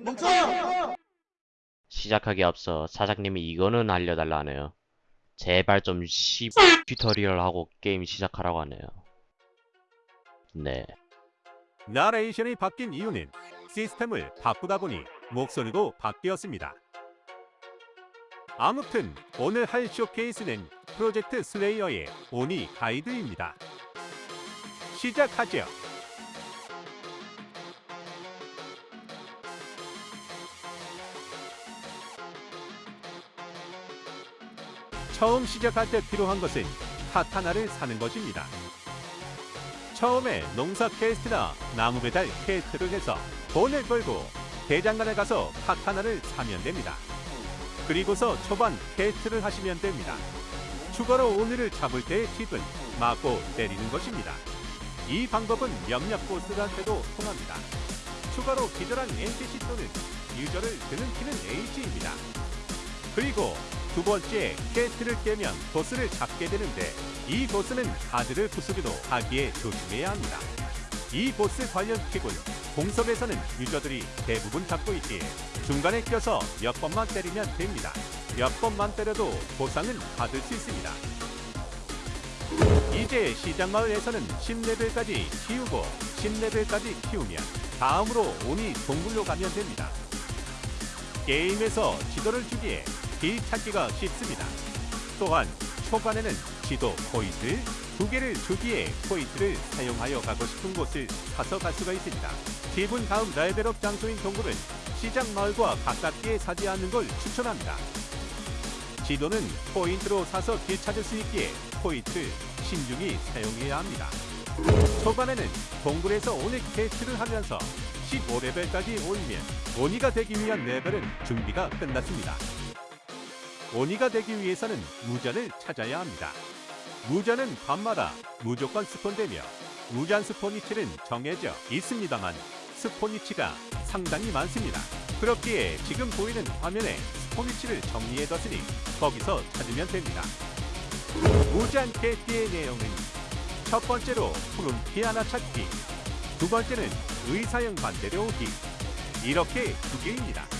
멈춰! 시작하기 앞서 사장님이 이거는 알려달라 하네요. 제발 좀 씨, tutorial 하고 게임 시작하라고 하네요. 네. 나레이션이 바뀐 이유는 시스템을 바꾸다 보니 목소리도 바뀌었습니다. 아무튼 오늘 할 showcase는 프로젝트 슬레이어의 오니 가이드입니다. 시작하죠. 처음 시작할 때 필요한 것은 카타나를 사는 것입니다. 처음에 농사 quest나 나무 배달 quest를 해서 돈을 벌고 대장간에 가서 카타나를 사면 됩니다. 그리고서 초반 quest를 하시면 됩니다. 추가로 오니를 잡을 때의 팁은 맞고 때리는 것입니다. 이 방법은 몇몇 보스들한테도 통합니다. 추가로 기절한 NPC 또는 user를 드는 키는 H입니다. 그리고 두 번째 quest를 깨면 보스를 잡게 되는데 이 보스는 가드를 부수기도 하기에 조심해야 합니다. 이 보스 관련 팁은 공섭에서는 user들이 대부분 잡고 있기에 중간에 껴서 몇 번만 때리면 됩니다. 몇 번만 때려도 보상은 받을 수 있습니다. 이제 시장마을에서는 10레벨까지 키우고 10레벨까지 키우면 다음으로 오니 동굴로 가면 됩니다. 게임에서 지도를 주기에 길 찾기가 쉽습니다. 또한 초반에는 지도 포인트 두 개를 주기에 포인트를 사용하여 가고 싶은 곳을 사서 갈 수가 있습니다. 그 다음 level up 장소인 동굴은 시장 마을과 가깝게 사지 않는 걸 추천합니다. 지도는 포인트로 사서 길 찾을 수 있기에 포인트 신중히 사용해야 합니다. 초반에는 동굴에서 오니 quest를 하면서 15레벨까지 올리면 오니가 되기 위한 레벨은 준비가 끝났습니다. 오니가 되기 위해서는 무잔을 찾아야 합니다. 무잔은 밤마다 무조건 spawn되며 무잔 spawn 위치는 정해져 있습니다만 spawn 위치가 상당히 많습니다. 그렇기에 지금 보이는 화면에 스포니치를 정리해뒀으니 거기서 찾으면 됩니다. 무잔 캐티의 내용은 첫 번째로 푸른 피아나 찾기 두 번째는 의사형 반대로 오기 이렇게 두 개입니다.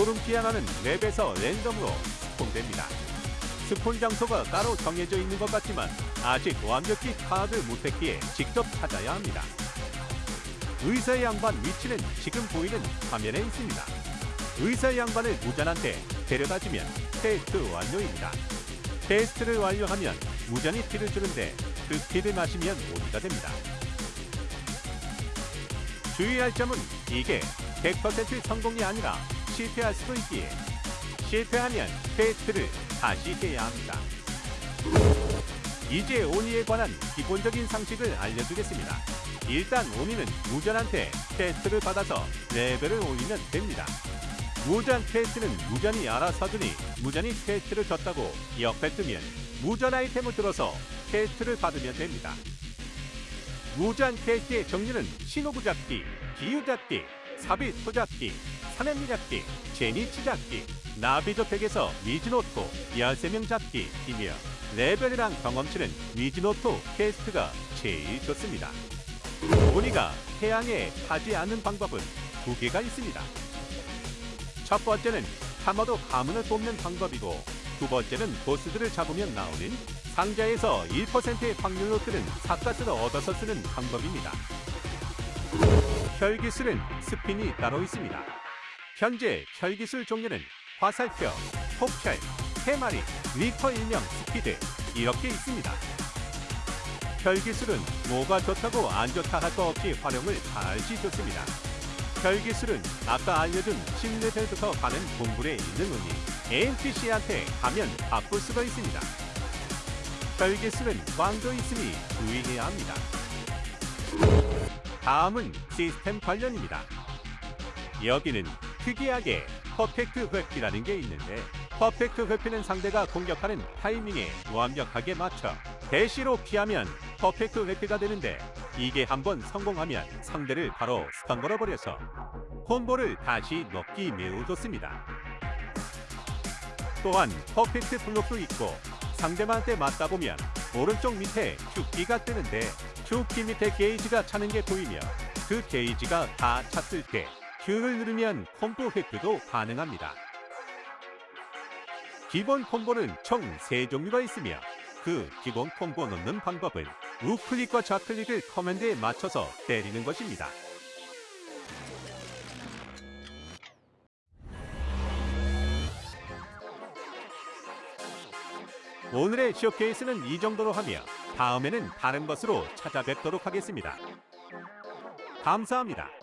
푸른 피아나는 맵에서 랜덤으로 스폰됩니다. 스폰 장소가 따로 정해져 있는 것 같지만 아직 완벽히 파악을 못했기에 직접 찾아야 합니다. 의사의 양반 위치는 지금 보이는 화면에 있습니다. 의사의 양반을 무잔한테 데려다주면 테스트 완료입니다. 테스트를 완료하면 무잔이 피를 주는데 그 피를 마시면 오리가 됩니다. 주의할 점은 이게 100% 성공이 아니라 실패할 수도 있기에 실패하면 테스트를 다시 해야 합니다. 이제 오니에 관한 기본적인 상식을 알려주겠습니다. 일단 오니는 무전한테 테스트를 받아서 레벨을 올리면 됩니다. 무전 테스트는 무전이 알아서 주니 무전이 테스트를 줬다고 옆에 뜨면 무전 아이템을 들어서 테스트를 받으면 됩니다. 무전 테스트의 종류는 신호부 잡기, 기유 잡기, 삽입 소잡기, 사nem미 잡기, 제니치 잡기, 나비저택에서 미즈노토 13명 잡기이며 레벨이랑 경험치는 미즈노토 quest가 제일 좋습니다. 우리가 태양에 타지 않는 방법은 두 개가 있습니다. 첫 번째는 카마도 가문을 뽑는 방법이고 두 번째는 보스들을 잡으면 나오는 상자에서 1%의 확률로 뜨는 사카스를 얻어서 쓰는 방법입니다. 혈기술은 spin이 따로 있습니다. 현재 혈기술 종류는 화살표, 폭혈, 테마리, 리터 일명 스피드 이렇게 있습니다. 혈기술은 뭐가 좋다고 안 좋다 할 거 없이 활용을 잘할 시 좋습니다. 혈기술은 아까 알려준 10레벨부터 가는 동굴에 있는 오니 NPC한테 가면 바꿀 수가 있습니다. 혈기술은 꽝도 있으니 주의해야 합니다. 다음은 시스템 관련입니다. 여기는 특이하게 perfect 회피라는 게 있는데 perfect 회피는 상대가 공격하는 타이밍에 완벽하게 맞춰 대시로 피하면 perfect 회피가 되는데 이게 한번 성공하면 상대를 바로 stun 걸어버려서 combo를 다시 넣기 매우 좋습니다. 또한 perfect block도 있고 상대방한테 맞다 보면 오른쪽 밑에 Q키가 뜨는데 Q키 밑에 게이지가 차는 게 보이며 그 게이지가 다 찼을 때 Q를 누르면 콤보 획득도 가능합니다. 기본 combo는 총 3종류가 있으며 그 기본 콤보 넣는 방법은 우클릭과 좌클릭을 command에 맞춰서 때리는 것입니다. 오늘의 쇼케이스는 이 정도로 하며 다음에는 다른 것으로 찾아뵙도록 하겠습니다. 감사합니다.